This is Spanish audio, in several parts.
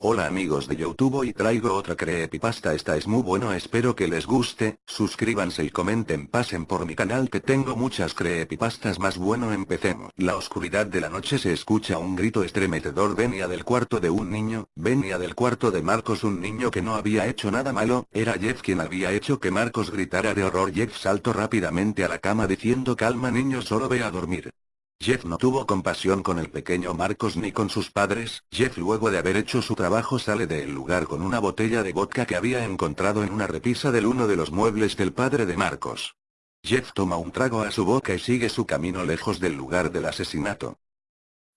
Hola amigos de Youtube y traigo otra creepypasta esta es muy bueno espero que les guste, suscríbanse y comenten pasen por mi canal que tengo muchas creepypastas más bueno empecemos. La oscuridad de la noche se escucha un grito estremecedor venía del cuarto de un niño, venía del cuarto de Marcos un niño que no había hecho nada malo, era Jeff quien había hecho que Marcos gritara de horror Jeff saltó rápidamente a la cama diciendo calma niño solo ve a dormir. Jeff no tuvo compasión con el pequeño Marcos ni con sus padres, Jeff luego de haber hecho su trabajo sale del lugar con una botella de vodka que había encontrado en una repisa del uno de los muebles del padre de Marcos. Jeff toma un trago a su boca y sigue su camino lejos del lugar del asesinato.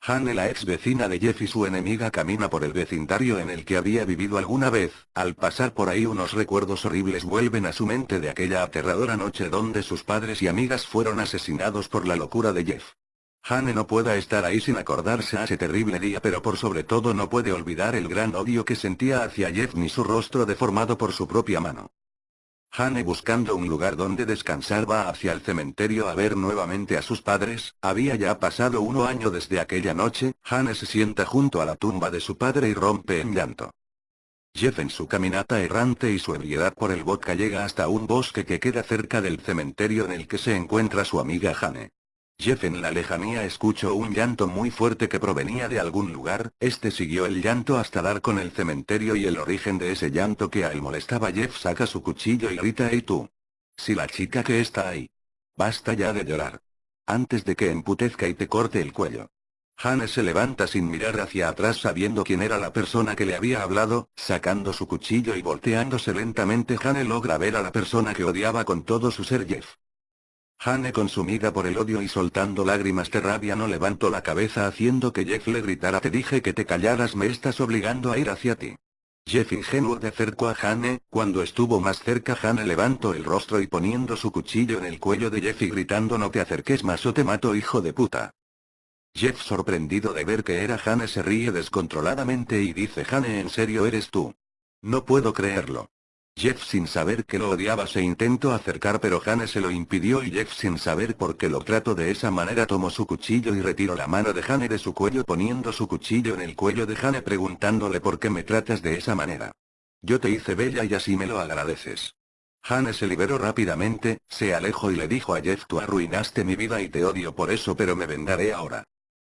Hannah la ex vecina de Jeff y su enemiga camina por el vecindario en el que había vivido alguna vez, al pasar por ahí unos recuerdos horribles vuelven a su mente de aquella aterradora noche donde sus padres y amigas fueron asesinados por la locura de Jeff. Hane no pueda estar ahí sin acordarse a ese terrible día pero por sobre todo no puede olvidar el gran odio que sentía hacia Jeff ni su rostro deformado por su propia mano. Hane buscando un lugar donde descansar va hacia el cementerio a ver nuevamente a sus padres, había ya pasado uno año desde aquella noche, Hane se sienta junto a la tumba de su padre y rompe en llanto. Jeff en su caminata errante y su ebriedad por el vodka llega hasta un bosque que queda cerca del cementerio en el que se encuentra su amiga Hane. Jeff en la lejanía escuchó un llanto muy fuerte que provenía de algún lugar, este siguió el llanto hasta dar con el cementerio y el origen de ese llanto que a él molestaba Jeff saca su cuchillo y grita ¡Ey tú! Si la chica que está ahí. Basta ya de llorar. Antes de que emputezca y te corte el cuello. Hane se levanta sin mirar hacia atrás sabiendo quién era la persona que le había hablado, sacando su cuchillo y volteándose lentamente Hane logra ver a la persona que odiaba con todo su ser Jeff. Hane consumida por el odio y soltando lágrimas de rabia no levantó la cabeza haciendo que Jeff le gritara te dije que te callaras me estás obligando a ir hacia ti. Jeff ingenuo de acercó a Hane, cuando estuvo más cerca Hane levantó el rostro y poniendo su cuchillo en el cuello de Jeff y gritando no te acerques más o te mato hijo de puta. Jeff sorprendido de ver que era Hane se ríe descontroladamente y dice Hane en serio eres tú. No puedo creerlo. Jeff sin saber que lo odiaba se intentó acercar pero Hane se lo impidió y Jeff sin saber por qué lo trato de esa manera tomó su cuchillo y retiró la mano de Hane de su cuello poniendo su cuchillo en el cuello de Hane preguntándole por qué me tratas de esa manera. Yo te hice bella y así me lo agradeces. Hane se liberó rápidamente, se alejó y le dijo a Jeff tú arruinaste mi vida y te odio por eso pero me vengaré ahora.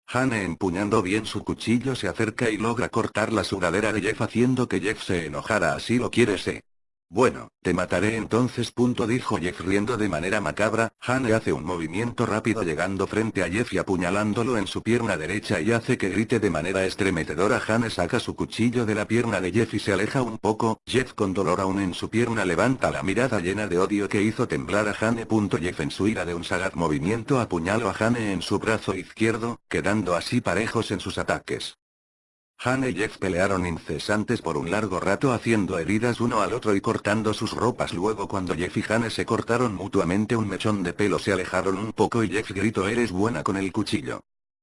Hane empuñando bien su cuchillo se acerca y logra cortar la sudadera de Jeff haciendo que Jeff se enojara así lo quieres eh. Bueno, te mataré entonces. Punto dijo Jeff riendo de manera macabra, Hane hace un movimiento rápido llegando frente a Jeff y apuñalándolo en su pierna derecha y hace que grite de manera estremecedora Hane saca su cuchillo de la pierna de Jeff y se aleja un poco, Jeff con dolor aún en su pierna levanta la mirada llena de odio que hizo temblar a Hane. Jeff en su ira de un sagaz movimiento apuñaló a Hane en su brazo izquierdo, quedando así parejos en sus ataques. Han y Jeff pelearon incesantes por un largo rato haciendo heridas uno al otro y cortando sus ropas luego cuando Jeff y Hane se cortaron mutuamente un mechón de pelo se alejaron un poco y Jeff gritó eres buena con el cuchillo.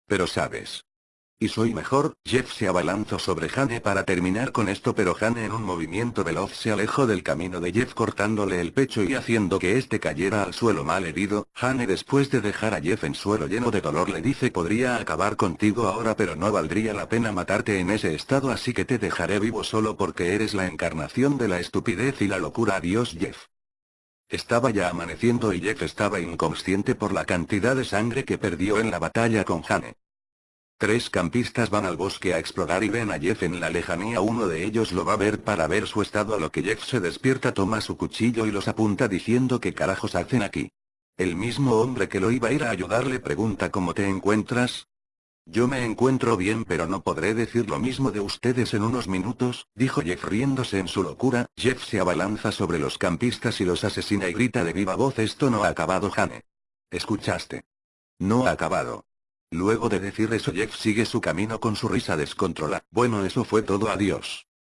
Pero sabes, y soy mejor, Jeff se abalanzó sobre Hane para terminar con esto pero Hane en un movimiento veloz se alejó del camino de Jeff cortándole el pecho y haciendo que este cayera al suelo mal herido, Hane después de dejar a Jeff en suelo lleno de dolor le dice podría acabar contigo ahora pero no valdría la pena matarte en ese estado así que te dejaré vivo solo porque eres la encarnación de la estupidez y la locura adiós Jeff. Estaba ya amaneciendo y Jeff estaba inconsciente por la cantidad de sangre que perdió en la batalla con Hane. Tres campistas van al bosque a explorar y ven a Jeff en la lejanía uno de ellos lo va a ver para ver su estado a lo que Jeff se despierta toma su cuchillo y los apunta diciendo qué carajos hacen aquí. El mismo hombre que lo iba a ir a ayudar le pregunta cómo te encuentras. Yo me encuentro bien pero no podré decir lo mismo de ustedes en unos minutos, dijo Jeff riéndose en su locura, Jeff se abalanza sobre los campistas y los asesina y grita de viva voz esto no ha acabado Jane. ¿Escuchaste? No ha acabado. Luego de decir eso Jeff sigue su camino con su risa descontrolada. Bueno eso fue todo adiós.